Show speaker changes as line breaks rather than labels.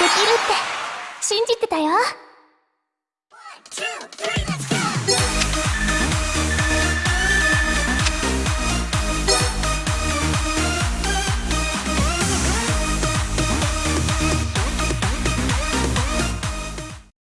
できるって。信じてたよ。